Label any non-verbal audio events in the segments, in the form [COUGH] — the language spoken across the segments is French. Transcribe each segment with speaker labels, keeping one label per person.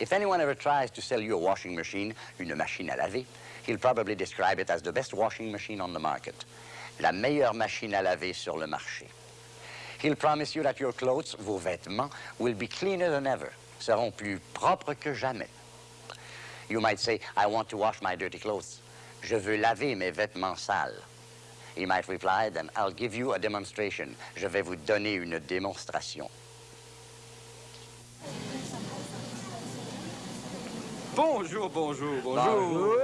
Speaker 1: If anyone ever tries to sell you a washing machine, une machine à laver, he'll probably describe it as the best washing machine on the market. La meilleure machine à laver sur le marché. He'll promise you that your clothes, vos vêtements, will be cleaner than ever, seront plus propres que jamais. You might say, I want to wash my dirty clothes. Je veux laver mes vêtements sales. He might reply, then I'll give you a demonstration. Je vais vous donner une démonstration.
Speaker 2: Bonjour, bonjour, bonjour.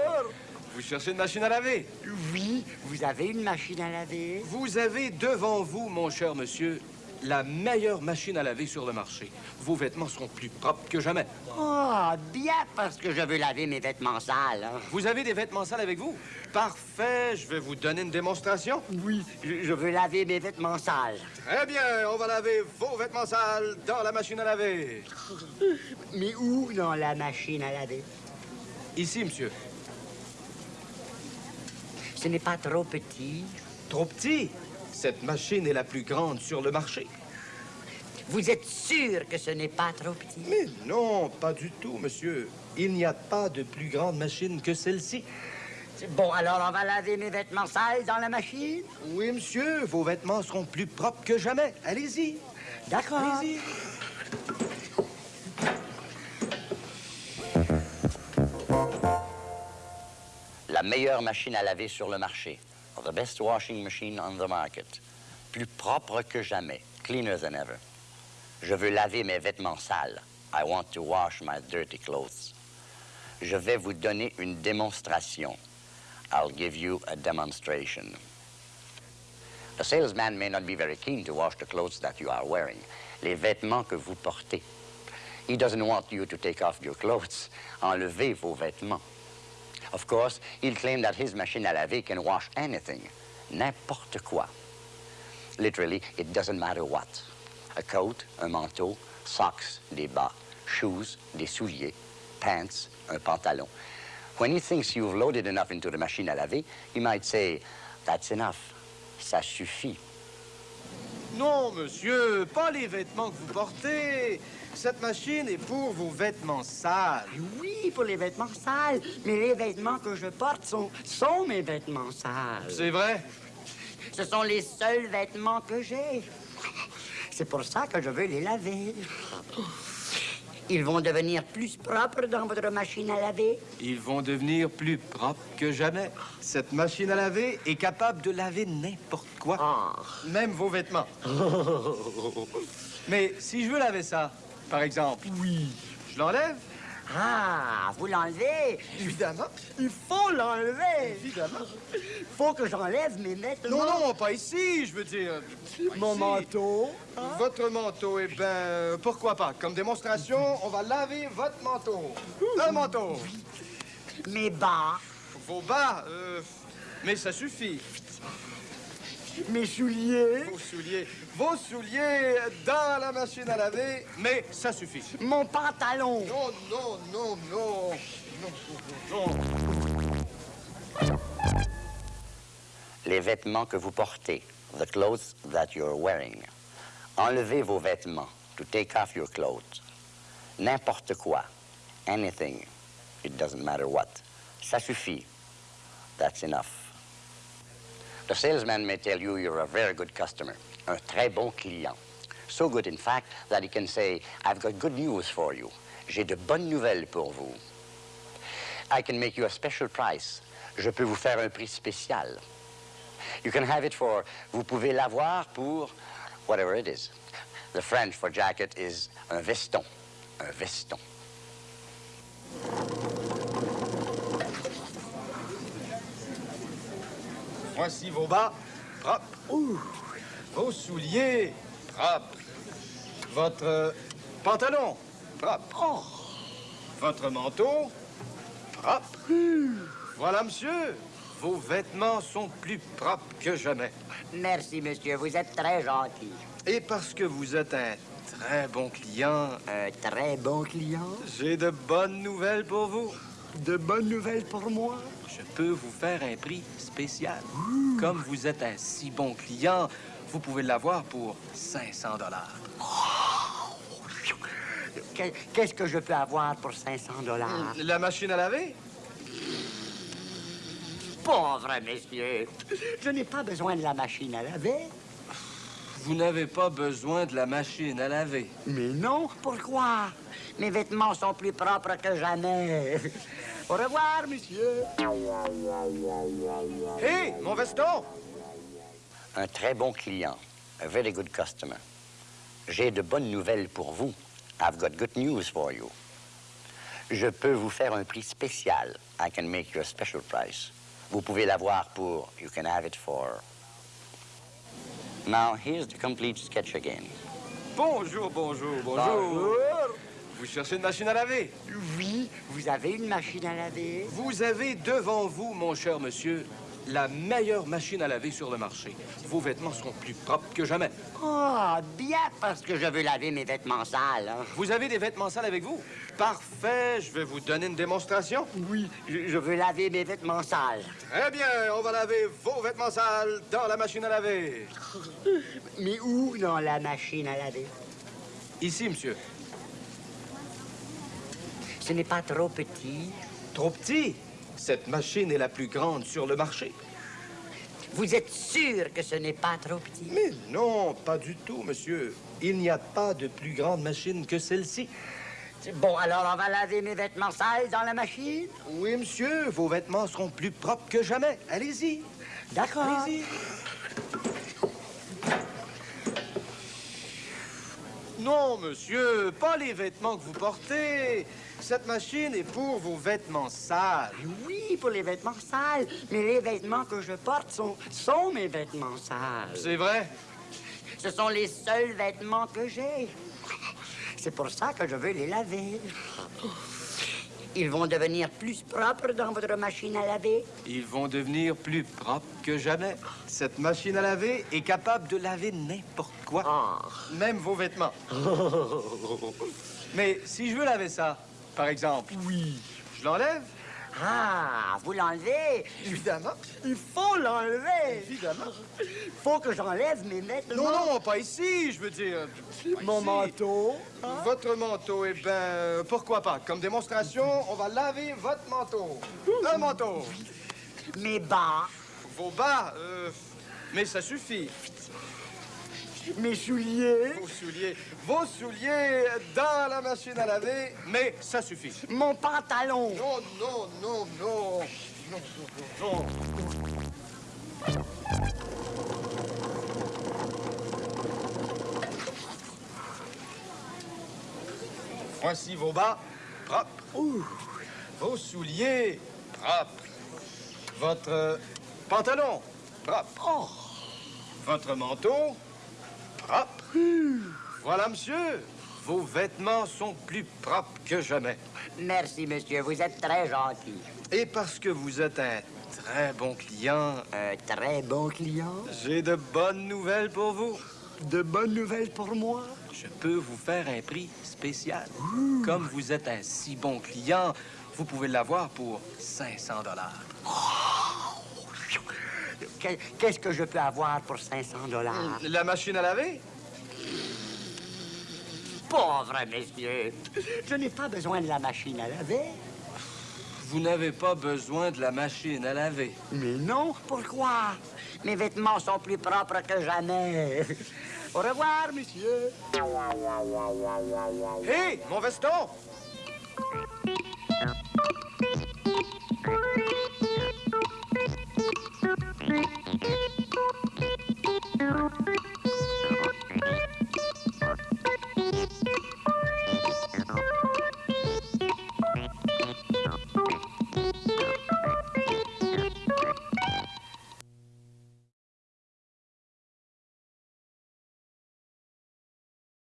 Speaker 2: Vous cherchez une machine à laver?
Speaker 1: Oui, vous avez une machine à laver
Speaker 2: Vous avez devant vous, mon cher monsieur, la meilleure machine à laver sur le marché. Vos vêtements seront plus propres que jamais.
Speaker 1: Ah, bien parce que je veux laver mes vêtements sales. hein.
Speaker 2: Vous avez des vêtements sales avec vous? Parfait, je vais vous donner une démonstration.
Speaker 1: Oui, je, je veux laver mes vêtements sales.
Speaker 2: Très bien, on va laver vos vêtements sales dans la machine à laver. [LAUGHS]
Speaker 1: Mais où dans la machine à laver?
Speaker 2: Ici, monsieur.
Speaker 1: Ce n'est pas trop petit.
Speaker 2: Trop petit? Cette machine est la plus grande sur le marché.
Speaker 1: Vous êtes sûr que ce n'est pas trop petit?
Speaker 2: Mais non, pas du tout, monsieur. Il n'y a pas de plus grande machine que celle-ci.
Speaker 1: Bon, alors on va laver mes vêtements sales dans la machine?
Speaker 2: Oui, monsieur, vos vêtements seront plus propres que jamais. Allez-y.
Speaker 1: D'accord.
Speaker 2: Allez-y.
Speaker 1: La meilleure machine à laver sur le marché. The best washing machine on the market. Plus propre que jamais. Cleaner than ever. Je veux laver mes vêtements sales. I want to wash my dirty clothes. Je vais vous donner une démonstration. I'll give you a demonstration. The salesman may not be very keen to wash the clothes that you are wearing. Les vêtements que vous portez. He doesn't want you to take off your clothes. Enlevez vos vêtements. Of course, he'll claim that his machine à laver can wash anything, n'importe quoi. Literally, it doesn't matter what. A coat, a manteau, socks, des bas, shoes, des souliers, pants, un pantalon. When he thinks you've loaded enough into the machine à laver, he might say, that's enough. Ça suffit.
Speaker 2: Non, monsieur, pas les vêtements que vous portez. Cette machine est pour vos vêtements sales.
Speaker 1: Oui, pour les vêtements sales, mais les vêtements que je porte sont, sont mes vêtements sales.
Speaker 2: C'est vrai?
Speaker 1: Ce sont les seuls vêtements que j'ai. C'est pour ça que je veux les laver. Ils vont devenir plus propres dans votre machine à laver.
Speaker 2: Ils vont devenir plus propres que jamais. Cette machine à laver est capable de laver n'importe quoi.
Speaker 1: Ah.
Speaker 2: Même vos vêtements. [LAUGHS] Mais si je veux laver ça, par exemple. Oui. Je l'enlève?
Speaker 1: Ah, vous l'enlevez?
Speaker 2: Évidemment.
Speaker 1: Il faut l'enlever.
Speaker 2: Évidemment.
Speaker 1: Il faut que j'enlève mes vêtements.
Speaker 2: Non, non, pas ici, je veux dire. pas
Speaker 1: Mon
Speaker 2: ici.
Speaker 1: manteau.
Speaker 2: Votre manteau, eh ben, pourquoi pas? Comme démonstration, on va laver votre manteau. Un manteau.
Speaker 1: Mes bas.
Speaker 2: Vos bas, euh, mais ça suffit.
Speaker 1: Mes souliers.
Speaker 2: Vos souliers, vos souliers dans la machine à laver, mais ça suffit.
Speaker 1: Mon pantalon.
Speaker 2: Non, non, non, non, non, non.
Speaker 1: Les vêtements que vous portez. The clothes that you're wearing. Enlevez vos vêtements. To take off your clothes. N'importe quoi. Anything. It doesn't matter what. Ça suffit. That's enough. The salesman may tell you you're a very good customer. Un très bon client. So good, in fact, that he can say, I've got good news for you. J'ai de bonnes nouvelles pour vous. I can make you a special price. Je peux vous faire un prix spécial. You can have it for, vous pouvez l'avoir pour whatever it is. The French for jacket is un veston. Un veston.
Speaker 2: Voici vos bas, propres. Vos souliers, propres. Votre euh, pantalon, propre. Votre manteau, propre. Voilà, monsieur. Vos vêtements sont plus propres que jamais.
Speaker 1: Merci, monsieur. Vous êtes très gentil.
Speaker 2: Et parce que vous êtes un très bon client,
Speaker 1: Un très bon client.
Speaker 2: j'ai de bonnes nouvelles pour vous.
Speaker 3: De bonnes nouvelles pour moi?
Speaker 2: Je peux vous faire un prix spécial. Comme vous êtes un si bon client, vous pouvez l'avoir pour 500 dollars.
Speaker 3: Que- Qu'est-ce que je peux avoir pour 500 dollars?
Speaker 2: La machine à laver?
Speaker 3: Pauvre monsieur, je n'ai pas besoin de la machine à laver.
Speaker 2: Vous n'avez pas besoin de la machine à laver.
Speaker 3: Mais non, pourquoi? Mes vêtements sont plus propres que jamais. Au revoir, monsieur.
Speaker 2: Hé, mon veston!
Speaker 1: Un très bon client. A very good customer. J'ai de bonnes nouvelles pour vous. I've got good news for you. Je peux vous faire un prix spécial. I can make you a special price. Vous pouvez l'avoir pour, you can have it for. Now, here's the complete sketch again.
Speaker 2: Bonjour, bonjour, bonjour.
Speaker 3: Bonjour.
Speaker 2: Vous cherchez une machine à laver?
Speaker 3: Oui, vous avez une machine à laver?
Speaker 2: Vous avez devant vous, mon cher monsieur, la meilleure machine à laver sur le marché. Vos vêtements seront plus propres que jamais.
Speaker 3: Ah, bien, parce que je veux laver mes vêtements sales. hein.
Speaker 2: Vous avez des vêtements sales avec vous? Parfait, je vais vous donner une démonstration.
Speaker 3: Oui, je, je veux laver mes vêtements sales.
Speaker 2: Très bien, on va laver vos vêtements sales dans la machine à laver. [LAUGHS]
Speaker 3: Mais où dans la machine à laver?
Speaker 2: Ici, monsieur.
Speaker 3: Ce n'est pas trop petit.
Speaker 2: Trop petit? Cette machine est la plus grande sur le marché.
Speaker 3: Vous êtes sûr que ce n'est pas trop petit?
Speaker 2: Mais non, pas du tout, monsieur. Il n'y a pas de plus grande machine que celle-ci.
Speaker 3: Bon, alors on va laver mes vêtements sales dans la machine?
Speaker 2: Oui, monsieur, vos vêtements seront plus propres que jamais. Allez-y.
Speaker 3: D'accord.
Speaker 2: Allez-y. Non, monsieur, pas les vêtements que vous portez. Cette machine est pour vos vêtements sales.
Speaker 3: Oui, pour les vêtements sales. Mais les vêtements que je porte sont, sont mes vêtements sales.
Speaker 2: C'est vrai?
Speaker 3: Ce sont les seuls vêtements que j'ai. C'est pour ça que je veux les laver. Ils vont devenir plus propres dans votre machine à laver.
Speaker 2: Ils vont devenir plus propres que jamais. Cette machine à laver est capable de laver n'importe quoi.
Speaker 3: Ah.
Speaker 2: Même vos vêtements. [LAUGHS] Mais si je veux laver ça, par exemple. Oui. Je l'enlève?
Speaker 3: Ah, vous l'enlevez?
Speaker 2: Évidemment.
Speaker 3: Il faut l'enlever.
Speaker 2: Évidemment.
Speaker 3: Il faut que j'enlève mes vêtements.
Speaker 2: Non, non, pas ici, je veux dire. Pas
Speaker 3: Mon
Speaker 2: ici.
Speaker 3: manteau.
Speaker 2: Votre manteau, eh ben, pourquoi pas? Comme démonstration, on va laver votre manteau. Un manteau.
Speaker 3: Mes bas.
Speaker 2: Vos bas, euh, mais ça suffit.
Speaker 3: Mes souliers.
Speaker 2: Vos souliers, vos souliers dans la machine à laver, mais ça suffit.
Speaker 3: Mon pantalon.
Speaker 2: Non, non, non, non. Non, non, non, non. Voici vos bas propres. Vos souliers propres. Votre pantalon propre.
Speaker 3: Oh.
Speaker 2: Votre manteau. Voilà, monsieur. Vos vêtements sont plus propres que jamais.
Speaker 3: Merci, monsieur. Vous êtes très gentil.
Speaker 2: Et parce que vous êtes un très bon client,
Speaker 3: Un très bon client?
Speaker 2: j'ai de bonnes nouvelles pour vous.
Speaker 3: De bonnes nouvelles pour moi?
Speaker 2: Je peux vous faire un prix spécial. Comme vous êtes un si bon client, vous pouvez l'avoir pour 500 dollars.
Speaker 3: Que- Qu'est-ce que je peux avoir pour 500 dollars?
Speaker 2: La machine à laver?
Speaker 3: Pauvre monsieur. Je n'ai pas besoin de la machine à laver.
Speaker 2: Vous n'avez pas besoin de la machine à laver.
Speaker 3: Mais non, pourquoi? Mes vêtements sont plus propres que jamais. Au revoir, monsieur.
Speaker 2: Hé, mon veston!